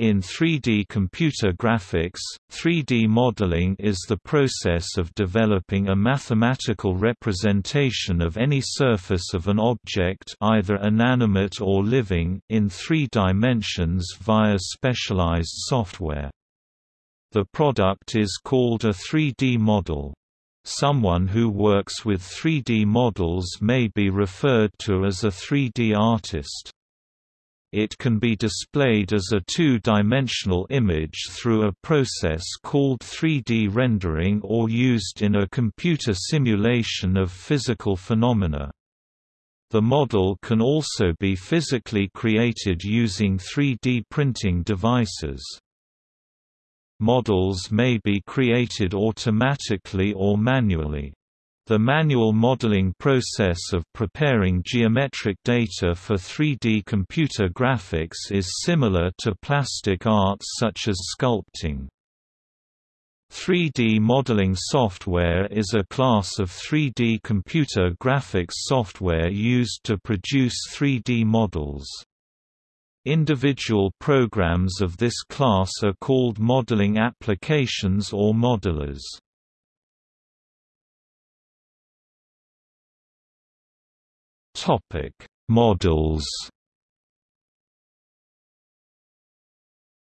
In 3D computer graphics, 3D modeling is the process of developing a mathematical representation of any surface of an object either inanimate or living in three dimensions via specialized software. The product is called a 3D model. Someone who works with 3D models may be referred to as a 3D artist. It can be displayed as a two-dimensional image through a process called 3D rendering or used in a computer simulation of physical phenomena. The model can also be physically created using 3D printing devices. Models may be created automatically or manually. The manual modeling process of preparing geometric data for 3D computer graphics is similar to plastic arts such as sculpting. 3D modeling software is a class of 3D computer graphics software used to produce 3D models. Individual programs of this class are called modeling applications or modelers. Topic: Models.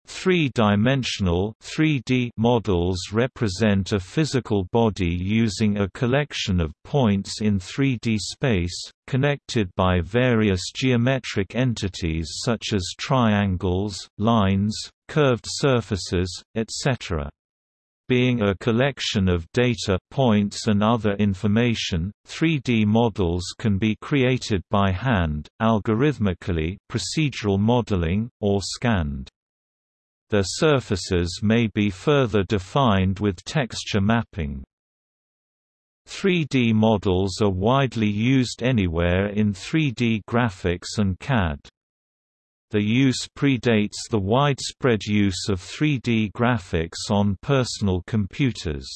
Three-dimensional (3D) models represent a physical body using a collection of points in 3D space, connected by various geometric entities such as triangles, lines, curved surfaces, etc being a collection of data points and other information, 3D models can be created by hand, algorithmically procedural modeling, or scanned. Their surfaces may be further defined with texture mapping. 3D models are widely used anywhere in 3D graphics and CAD. The use predates the widespread use of 3D graphics on personal computers.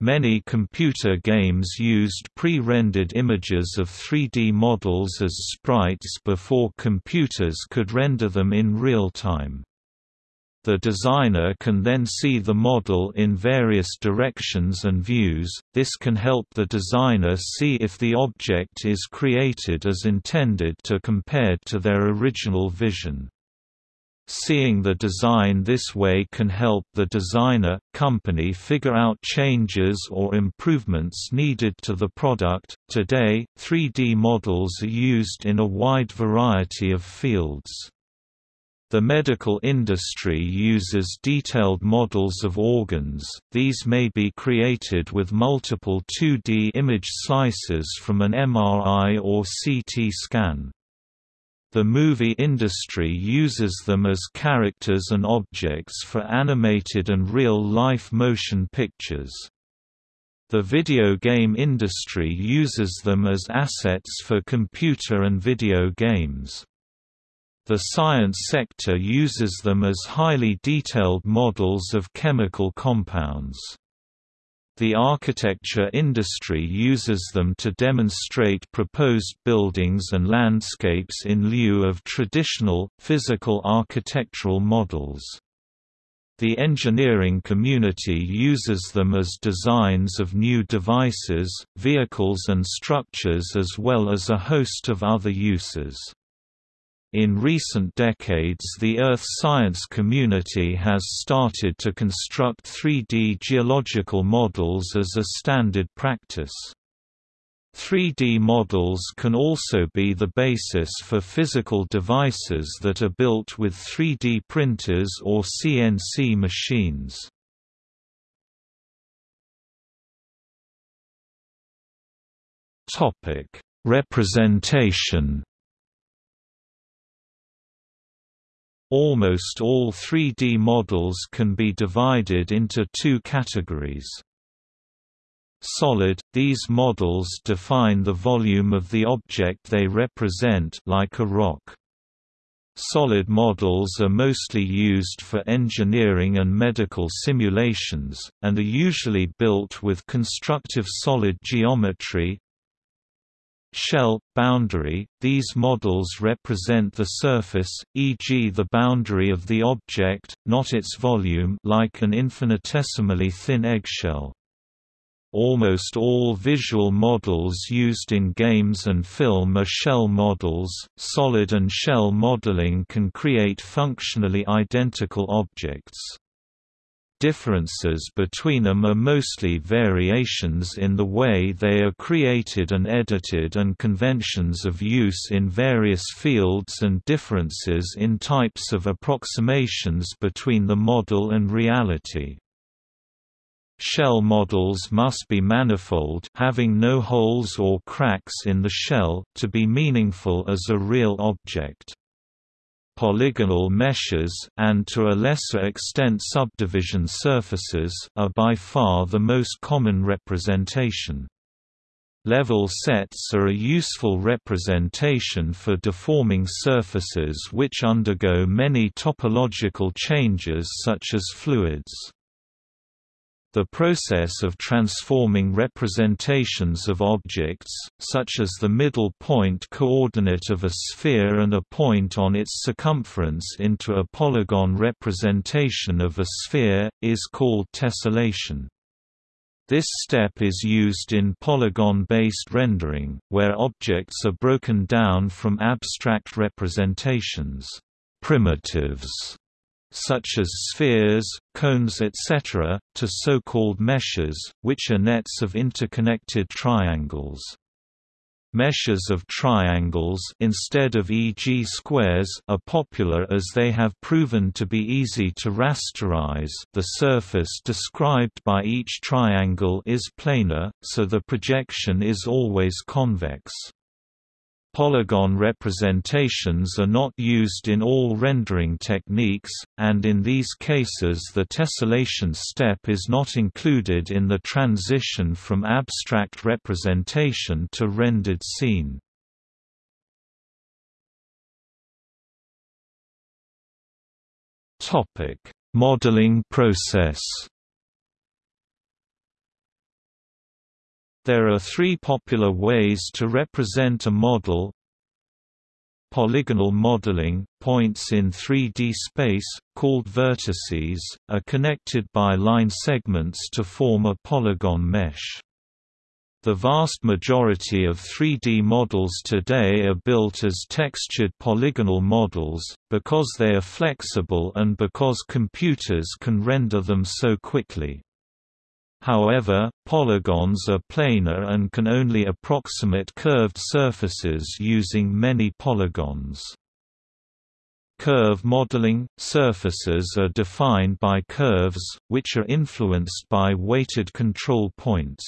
Many computer games used pre-rendered images of 3D models as sprites before computers could render them in real time. The designer can then see the model in various directions and views, this can help the designer see if the object is created as intended to compared to their original vision. Seeing the design this way can help the designer, company figure out changes or improvements needed to the product. Today, 3D models are used in a wide variety of fields. The medical industry uses detailed models of organs, these may be created with multiple 2D image slices from an MRI or CT scan. The movie industry uses them as characters and objects for animated and real-life motion pictures. The video game industry uses them as assets for computer and video games. The science sector uses them as highly detailed models of chemical compounds. The architecture industry uses them to demonstrate proposed buildings and landscapes in lieu of traditional, physical architectural models. The engineering community uses them as designs of new devices, vehicles and structures as well as a host of other uses. In recent decades the earth science community has started to construct 3D geological models as a standard practice. 3D models can also be the basis for physical devices that are built with 3D printers or CNC machines. Representation Almost all 3D models can be divided into two categories. Solid – These models define the volume of the object they represent like a rock. Solid models are mostly used for engineering and medical simulations, and are usually built with constructive solid geometry, Shell, boundary – These models represent the surface, e.g. the boundary of the object, not its volume like an infinitesimally thin eggshell. Almost all visual models used in games and film are shell models. Solid and shell modeling can create functionally identical objects. Differences between them are mostly variations in the way they are created and edited and conventions of use in various fields and differences in types of approximations between the model and reality. Shell models must be manifold having no holes or cracks in the shell to be meaningful as a real object. Polygonal meshes and to a lesser extent subdivision surfaces are by far the most common representation. Level sets are a useful representation for deforming surfaces which undergo many topological changes such as fluids. The process of transforming representations of objects, such as the middle point coordinate of a sphere and a point on its circumference into a polygon representation of a sphere, is called tessellation. This step is used in polygon-based rendering, where objects are broken down from abstract representations primitives such as spheres, cones etc., to so-called meshes, which are nets of interconnected triangles. Meshes of triangles instead of e.g. squares are popular as they have proven to be easy to rasterize the surface described by each triangle is planar, so the projection is always convex. Polygon representations are not used in all rendering techniques, and in these cases the tessellation step is not included in the transition from abstract representation to rendered scene. Modeling process There are three popular ways to represent a model Polygonal modeling, points in 3D space, called vertices, are connected by line segments to form a polygon mesh. The vast majority of 3D models today are built as textured polygonal models, because they are flexible and because computers can render them so quickly. However, polygons are planar and can only approximate curved surfaces using many polygons. Curve modeling – Surfaces are defined by curves, which are influenced by weighted control points.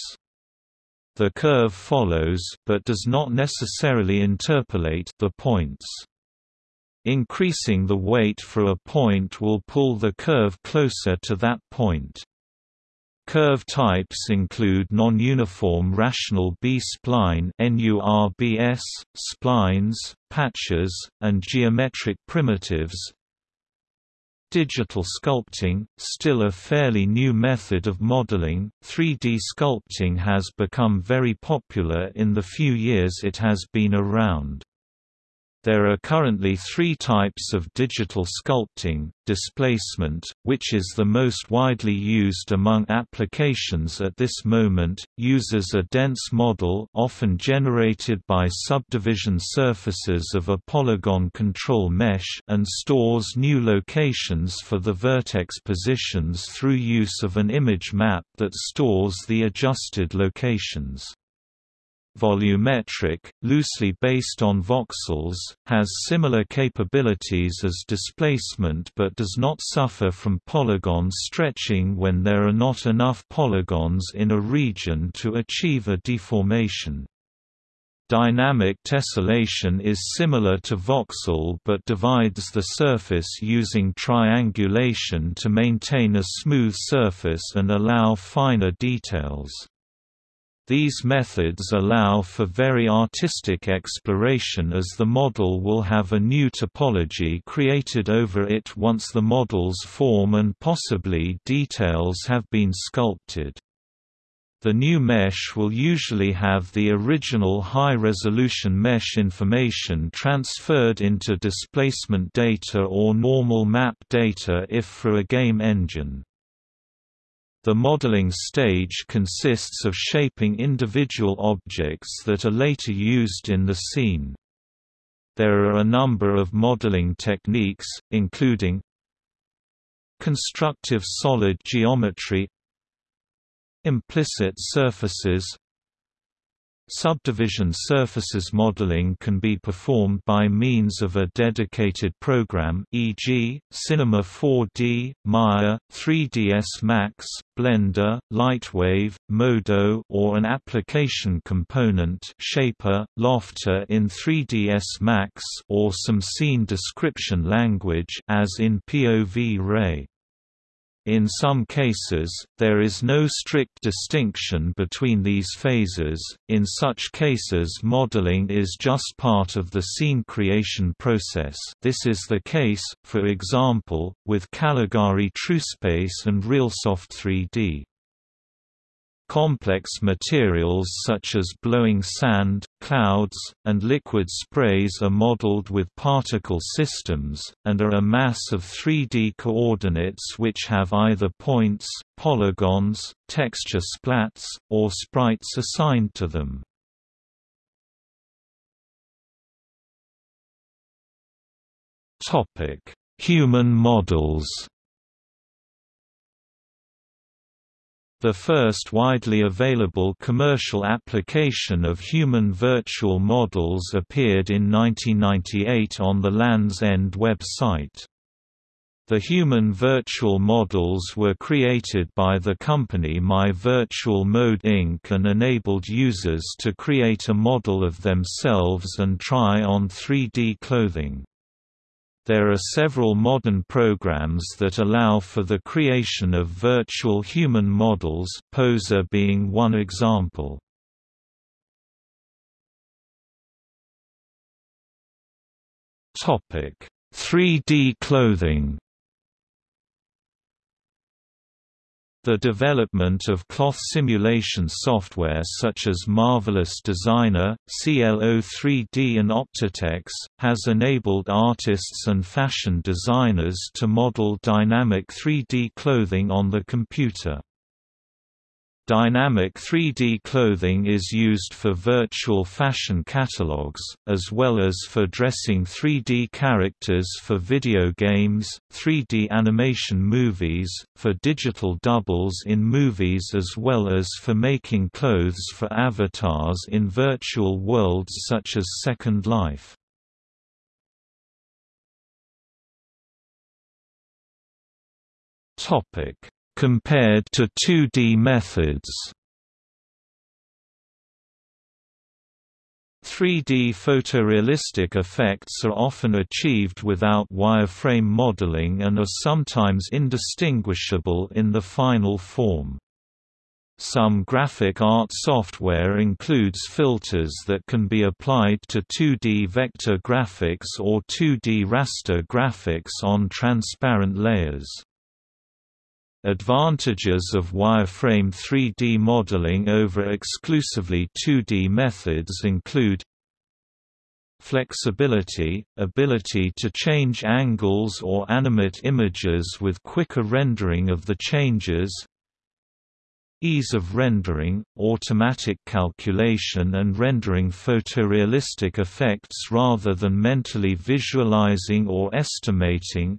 The curve follows but does not necessarily interpolate the points. Increasing the weight for a point will pull the curve closer to that point. Curve types include non-uniform rational B-spline splines, patches, and geometric primitives. Digital sculpting, still a fairly new method of modeling, 3D sculpting has become very popular in the few years it has been around. There are currently three types of digital sculpting, displacement, which is the most widely used among applications at this moment, uses a dense model often generated by subdivision surfaces of a polygon control mesh and stores new locations for the vertex positions through use of an image map that stores the adjusted locations. Volumetric, loosely based on voxels, has similar capabilities as displacement but does not suffer from polygon stretching when there are not enough polygons in a region to achieve a deformation. Dynamic tessellation is similar to voxel but divides the surface using triangulation to maintain a smooth surface and allow finer details. These methods allow for very artistic exploration as the model will have a new topology created over it once the model's form and possibly details have been sculpted. The new mesh will usually have the original high-resolution mesh information transferred into displacement data or normal map data if for a game engine. The modeling stage consists of shaping individual objects that are later used in the scene. There are a number of modeling techniques, including constructive solid geometry Implicit surfaces Subdivision surfaces modeling can be performed by means of a dedicated program e.g., Cinema 4D, Maya, 3ds Max, Blender, Lightwave, Modo or an application component Shaper, Lofter in 3ds Max or some scene description language as in POV Ray. In some cases, there is no strict distinction between these phases, in such cases modeling is just part of the scene creation process this is the case, for example, with Caligari TrueSpace and RealSoft 3D. Complex materials such as blowing sand, clouds, and liquid sprays are modeled with particle systems, and are a mass of 3D coordinates which have either points, polygons, texture splats, or sprites assigned to them. Human models The first widely available commercial application of human virtual models appeared in 1998 on the Lands' End website. The human virtual models were created by the company My Virtual Model Inc. and enabled users to create a model of themselves and try on 3D clothing. There are several modern programs that allow for the creation of virtual human models Poser being one example. Topic: 3D clothing The development of cloth simulation software such as Marvelous Designer, CLO3D and Optitex, has enabled artists and fashion designers to model dynamic 3D clothing on the computer. Dynamic 3D clothing is used for virtual fashion catalogs, as well as for dressing 3D characters for video games, 3D animation movies, for digital doubles in movies as well as for making clothes for avatars in virtual worlds such as Second Life. Topic compared to 2D methods. 3D photorealistic effects are often achieved without wireframe modeling and are sometimes indistinguishable in the final form. Some graphic art software includes filters that can be applied to 2D vector graphics or 2D raster graphics on transparent layers. Advantages of wireframe 3D modeling over exclusively 2D methods include Flexibility – ability to change angles or animate images with quicker rendering of the changes Ease of rendering – automatic calculation and rendering photorealistic effects rather than mentally visualizing or estimating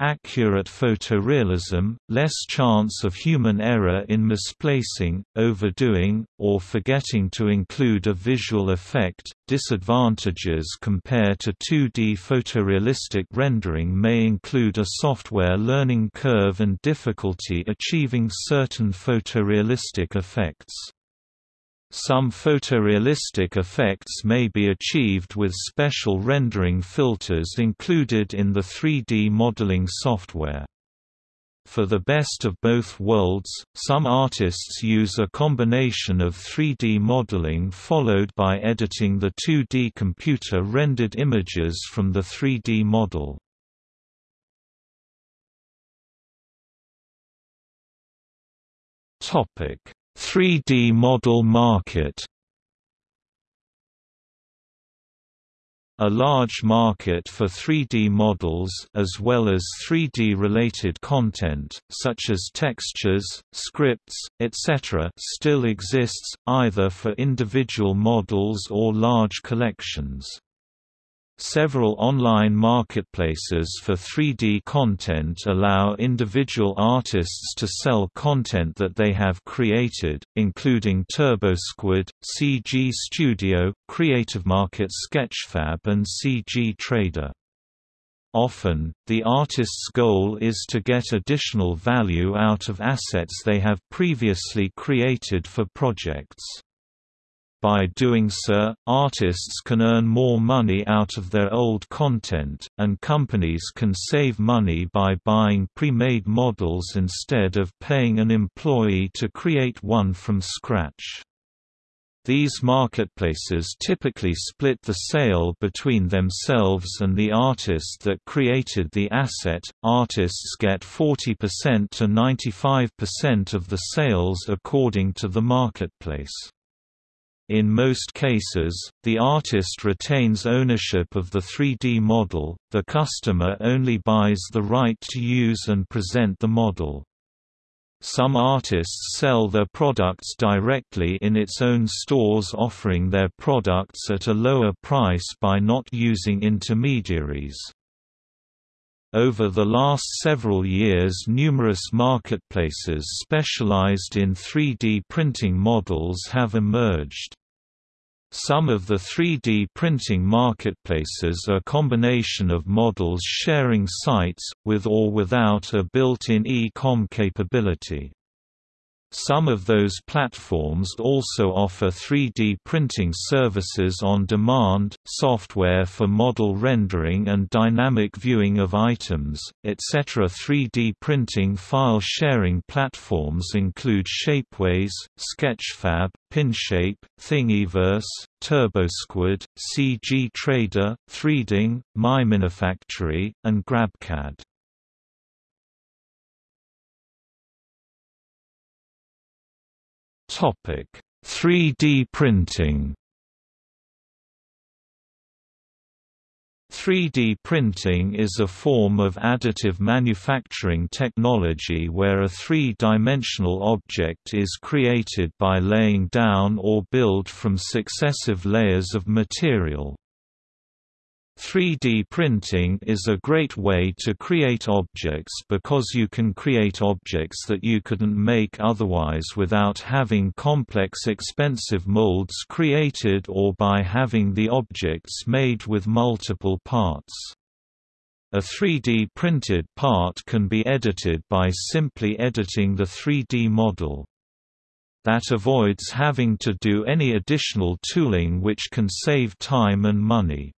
Accurate photorealism, less chance of human error in misplacing, overdoing, or forgetting to include a visual effect. Disadvantages compared to 2D photorealistic rendering may include a software learning curve and difficulty achieving certain photorealistic effects. Some photorealistic effects may be achieved with special rendering filters included in the 3D modeling software. For the best of both worlds, some artists use a combination of 3D modeling followed by editing the 2D computer-rendered images from the 3D model. 3D model market A large market for 3D models as well as 3D-related content, such as textures, scripts, etc. still exists, either for individual models or large collections. Several online marketplaces for 3D content allow individual artists to sell content that they have created, including TurboSquid, CG Studio, CreativeMarket Sketchfab and CG Trader. Often, the artist's goal is to get additional value out of assets they have previously created for projects. By doing so, artists can earn more money out of their old content, and companies can save money by buying pre-made models instead of paying an employee to create one from scratch. These marketplaces typically split the sale between themselves and the artist that created the asset. Artists get 40% to 95% of the sales according to the marketplace. In most cases, the artist retains ownership of the 3D model, the customer only buys the right to use and present the model. Some artists sell their products directly in its own stores offering their products at a lower price by not using intermediaries. Over the last several years numerous marketplaces specialized in 3D printing models have emerged. Some of the 3D printing marketplaces are combination of models sharing sites, with or without a built-in e-com capability. Some of those platforms also offer 3D printing services on demand, software for model rendering and dynamic viewing of items, etc. 3D printing file sharing platforms include Shapeways, Sketchfab, Pinshape, Thingiverse, TurboSquid, CG Trader, 3Ding, MyMinifactory, and GrabCAD. Topic: 3D printing. 3D printing is a form of additive manufacturing technology where a three-dimensional object is created by laying down or build from successive layers of material. 3D printing is a great way to create objects because you can create objects that you couldn't make otherwise without having complex expensive molds created or by having the objects made with multiple parts. A 3D printed part can be edited by simply editing the 3D model. That avoids having to do any additional tooling which can save time and money.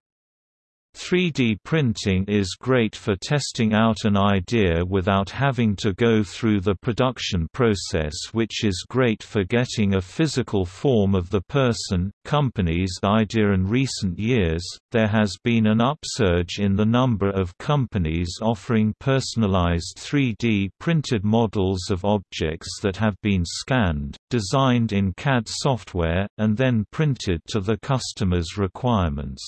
3D printing is great for testing out an idea without having to go through the production process which is great for getting a physical form of the person, company's idea in recent years, there has been an upsurge in the number of companies offering personalized 3D printed models of objects that have been scanned, designed in CAD software, and then printed to the customer's requirements.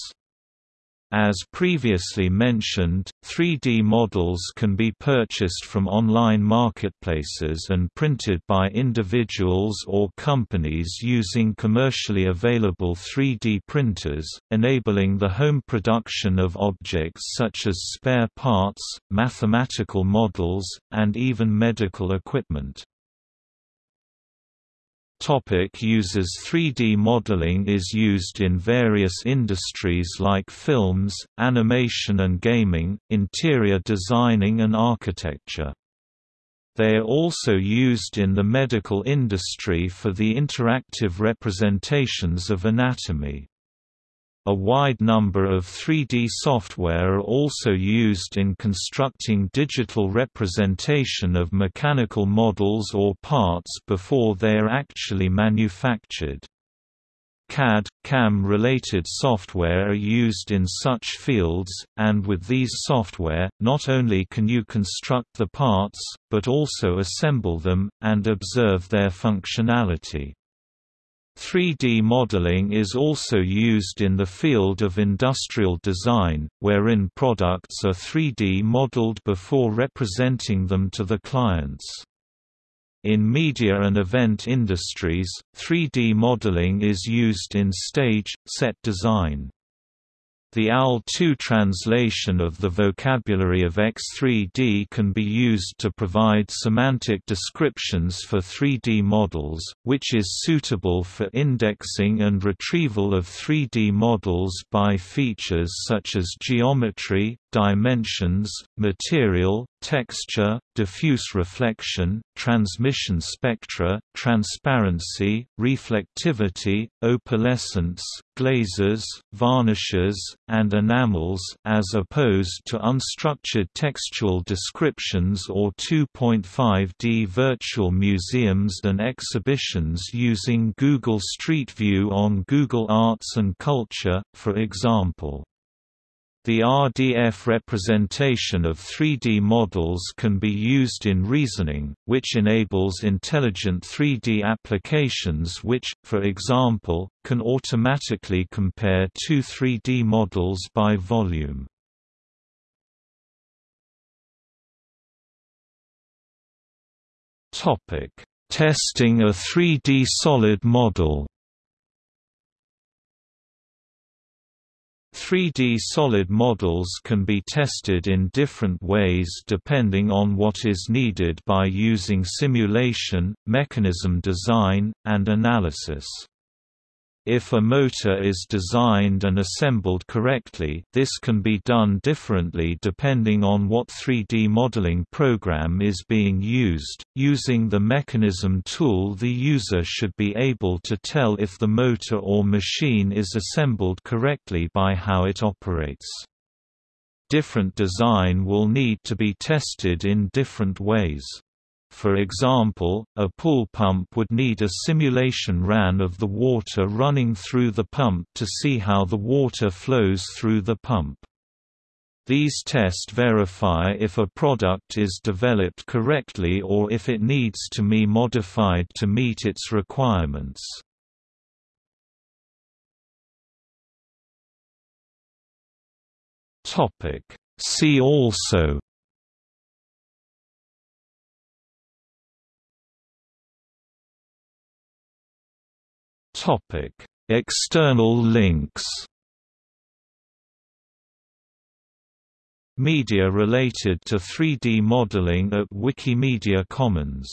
As previously mentioned, 3D models can be purchased from online marketplaces and printed by individuals or companies using commercially available 3D printers, enabling the home production of objects such as spare parts, mathematical models, and even medical equipment. Topic uses 3D modeling is used in various industries like films, animation and gaming, interior designing and architecture. They are also used in the medical industry for the interactive representations of anatomy. A wide number of 3D software are also used in constructing digital representation of mechanical models or parts before they are actually manufactured. CAD, CAM-related software are used in such fields, and with these software, not only can you construct the parts, but also assemble them, and observe their functionality. 3D modeling is also used in the field of industrial design, wherein products are 3D modeled before representing them to the clients. In media and event industries, 3D modeling is used in stage, set design. The OWL2 translation of the vocabulary of X3D can be used to provide semantic descriptions for 3D models, which is suitable for indexing and retrieval of 3D models by features such as geometry, dimensions, material, texture, diffuse reflection, transmission spectra, transparency, reflectivity, opalescence, glazes, varnishes, and enamels as opposed to unstructured textual descriptions or 2.5D virtual museums and exhibitions using Google Street View on Google Arts and Culture, for example. The RDF representation of 3D models can be used in reasoning, which enables intelligent 3D applications which, for example, can automatically compare two 3D models by volume. Testing a 3D solid model 3D solid models can be tested in different ways depending on what is needed by using simulation, mechanism design, and analysis. If a motor is designed and assembled correctly, this can be done differently depending on what 3D modeling program is being used. Using the mechanism tool, the user should be able to tell if the motor or machine is assembled correctly by how it operates. Different design will need to be tested in different ways. For example, a pool pump would need a simulation ran of the water running through the pump to see how the water flows through the pump. These tests verify if a product is developed correctly or if it needs to be modified to meet its requirements. See also Topic: External links. Media related to 3D modeling at Wikimedia Commons